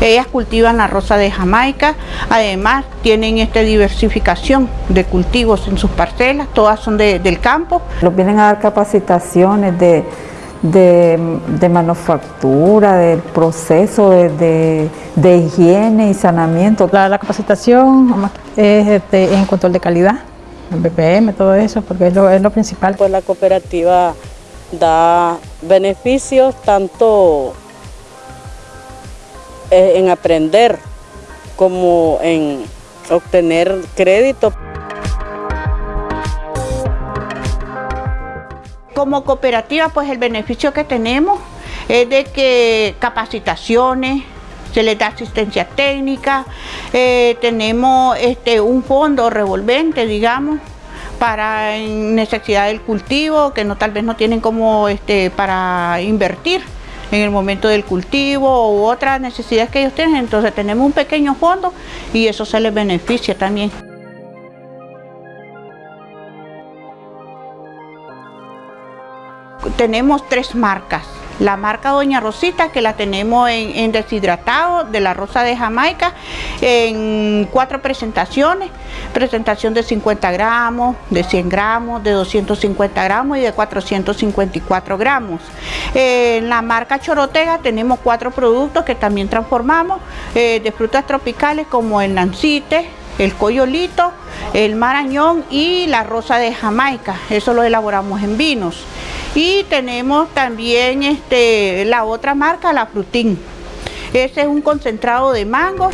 Ellas cultivan la rosa de Jamaica, además tienen esta diversificación de cultivos en sus parcelas, todas son del campo. Los vienen a dar capacitaciones de, de, manufactura, del proceso de, higiene y saneamiento. La, capacitación es este, en control de calidad, en BPM, todo eso, porque es lo, es lo principal. Pues la cooperativa da beneficios tanto en aprender como en obtener crédito. Como cooperativa, pues el beneficio que tenemos es de que capacitaciones, se les da asistencia técnica, eh, tenemos este, un fondo revolvente, digamos, para necesidad del cultivo, que no tal vez no tienen como este, para invertir en el momento del cultivo u otras necesidades que ellos tienen, entonces tenemos un pequeño fondo y eso se les beneficia también. Tenemos tres marcas, la marca Doña Rosita, que la tenemos en, deshidratado de la rosa de Jamaica, en cuatro presentaciones. Presentación de 50 gramos, de 100 gramos, de 250 gramos y de 454 gramos. en la marca Chorotega tenemos cuatro productos que también transformamos eh, de frutas tropicales como el nancite, el coyolito, el marañón y la rosa de Jamaica. Eso lo elaboramos en vinos. Y tenemos también este, la otra marca, la Frutín. Ese es un concentrado de mango.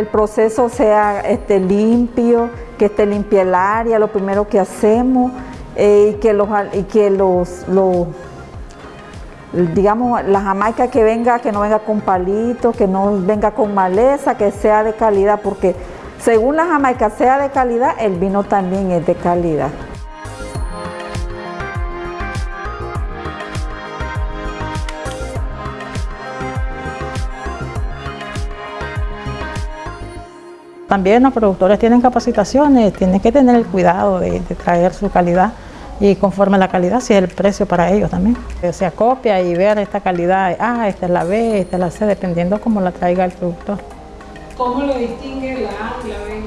El proceso sea este, limpio, que esté limpia el área, lo primero que hacemos, eh, y que los, y que los, los digamos, la jamaica que venga, que no venga con palitos, que no venga con maleza, que sea de calidad, porque según la jamaica sea de calidad, el vino también es de calidad. También los productores tienen capacitaciones, tienen que tener el cuidado de, traer su calidad y conforme a la calidad, si es el precio para ellos también. Se acopia y ver esta calidad, ah, esta es la B, esta es la C, dependiendo cómo la traiga el productor. ¿Cómo lo distingue la A y la B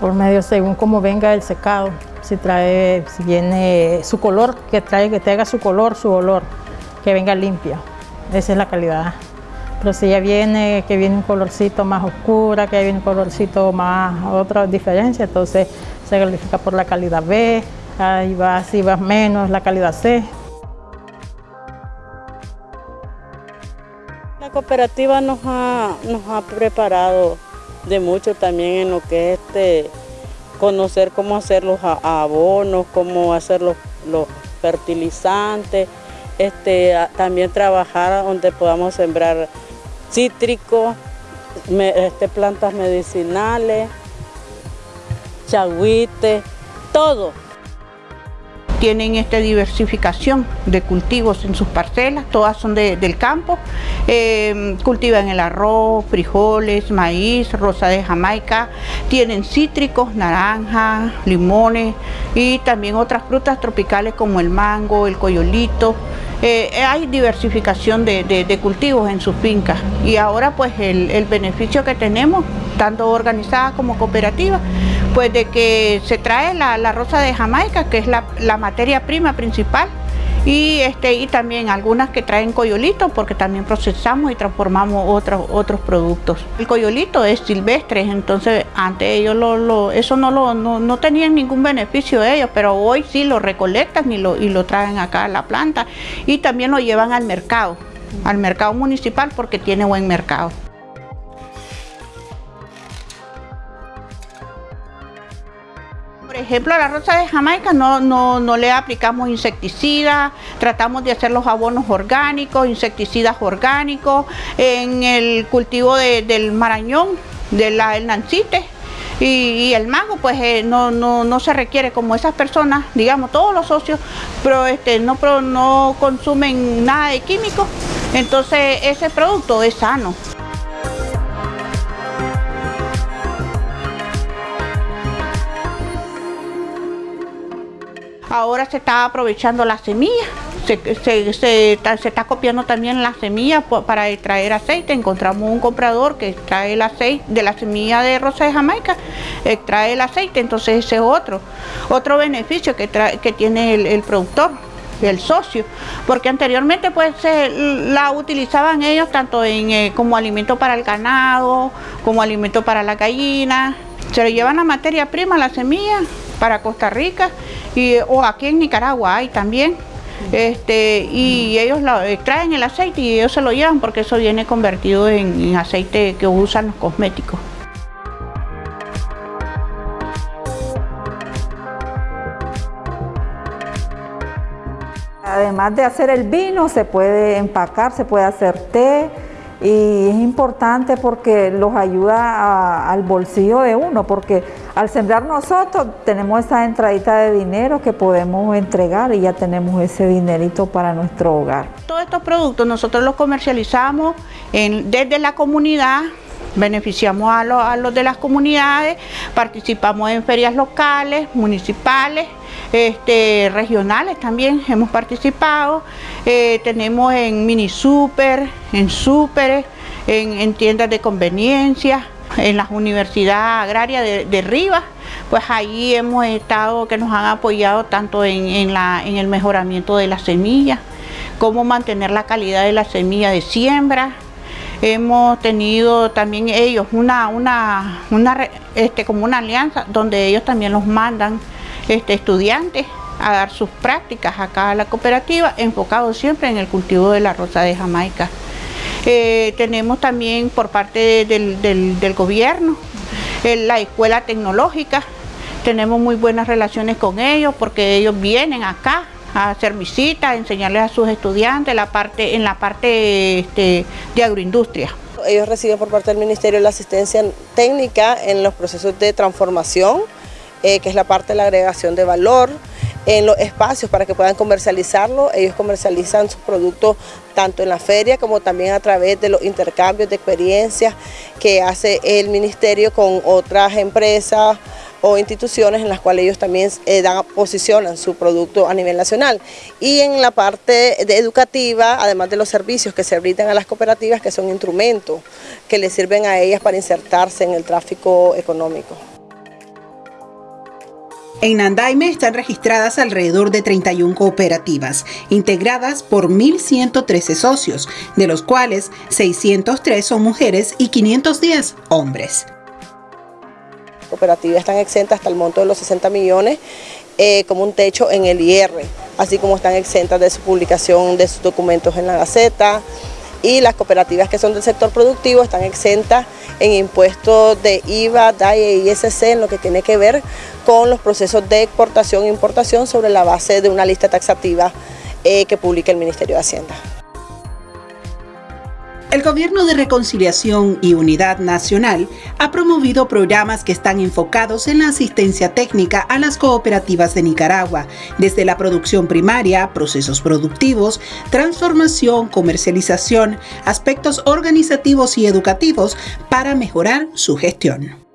Por medio, según cómo venga el secado. Si trae, si viene su color, que trae, que traiga su color, su olor, que venga limpia. Esa es la calidad. Pero si ya viene, que viene un colorcito más oscura, que viene un colorcito más, otra diferencia, entonces se califica por la calidad B, ahí va, si va menos, la calidad C. La cooperativa nos ha, nos ha preparado de mucho también en lo que es este, conocer cómo hacer los abonos, cómo hacer los, fertilizantes, este, también trabajar donde podamos sembrar cítricos, este, plantas medicinales, chagüites, todo. Tienen esta diversificación de cultivos en sus parcelas, todas son del campo, eh, cultivan el arroz, frijoles, maíz, rosa de Jamaica, tienen cítricos, naranja, limones y también otras frutas tropicales como el mango, el coyolito, eh, hay diversificación de, cultivos en sus fincas. Y ahora pues el, beneficio que tenemos, tanto organizada como cooperativa, pues de que se trae la, rosa de Jamaica, que es la, materia prima principal, y este y también algunas que traen coyolito porque también procesamos y transformamos otros otros productos. El coyolito es silvestre entonces antes ellos lo, eso no lo no, tenían ningún beneficio de ellos pero hoy sí lo recolectan y lo y lo traen acá a la planta. Y también lo llevan al mercado al mercado municipal porque tiene buen mercado ejemplo, a la rosa de Jamaica no, no, le aplicamos insecticidas, tratamos de hacer los abonos orgánicos, insecticidas orgánicos. En el cultivo del marañón, del nancite, y, el mango pues eh, no, no, se requiere como esas personas, digamos todos los socios, pero este, no, no consumen nada de químicos, entonces ese producto es sano. Ahora se está aprovechando la semilla, se, está, copiando también la semilla para extraer aceite. Encontramos un comprador que extrae el aceite de la semilla de rosa de Jamaica, extrae el aceite, entonces ese es otro, otro beneficio que, tiene el, productor el socio, porque anteriormente pues la utilizaban ellos tanto en, eh, como alimento para el ganado, como alimento para la gallina, se le llevan la materia prima, la semilla, para Costa Rica o aquí en Nicaragua hay también. Este, y ellos lo, extraen el aceite y ellos se lo llevan porque eso viene convertido en, aceite que usan los cosméticos. Además de hacer el vino, se puede empacar, se puede hacer té, y es importante porque los ayuda al bolsillo de uno, porque al sembrar nosotros tenemos esa entradita de dinero que podemos entregar y ya tenemos ese dinerito para nuestro hogar. Todos estos productos nosotros los comercializamos desde la comunidad, beneficiamos a, los de las comunidades, participamos en ferias locales, municipales, este, regionales también hemos participado, eh, tenemos en mini super, en super, en, tiendas de conveniencia, en las universidades agrarias de, Rivas, pues ahí hemos estado, que nos han apoyado tanto en, la, en el mejoramiento de las semillas, cómo mantener la calidad de la semilla de siembra, hemos tenido también ellos una, una, una este, como una alianza donde ellos también los mandan este, estudiantes a dar sus prácticas acá a la cooperativa, enfocado siempre en el cultivo de la rosa de Jamaica. Eh, tenemos también por parte del, gobierno eh, la escuela tecnológica, tenemos muy buenas relaciones con ellos porque ellos vienen acá a hacer visitas, a enseñarles a sus estudiantes la parte, en la parte este, de agroindustria. Ellos reciben por parte del Ministerio la asistencia técnica en los procesos de transformación, eh, que es la parte de la agregación de valor, en los espacios para que puedan comercializarlo. Ellos comercializan sus productos tanto en la feria como también a través de los intercambios de experiencias que hace el ministerio con otras empresas o instituciones en las cuales ellos también eh, posicionan su producto a nivel nacional. Y en la parte educativa, además de los servicios que se brindan a las cooperativas, que son instrumentos que les sirven a ellas para insertarse en el tráfico económico. En Nandaime están registradas alrededor de 31 cooperativas, integradas por 1.113 socios, de los cuales 603 son mujeres y 510 hombres. Cooperativas están exentas hasta el monto de los 60 millones eh, como un techo en el IR, así como están exentas de su publicación de sus documentos en la Gaceta, y las cooperativas que son del sector productivo están exentas en impuestos de IVA, DAE y ISC en lo que tiene que ver con los procesos de exportación e importación sobre la base de una lista taxativa eh, que publica el Ministerio de Hacienda. El Gobierno de Reconciliación y Unidad Nacional ha promovido programas que están enfocados en la asistencia técnica a las cooperativas de Nicaragua, desde la producción primaria, procesos productivos, transformación, comercialización, aspectos organizativos y educativos para mejorar su gestión.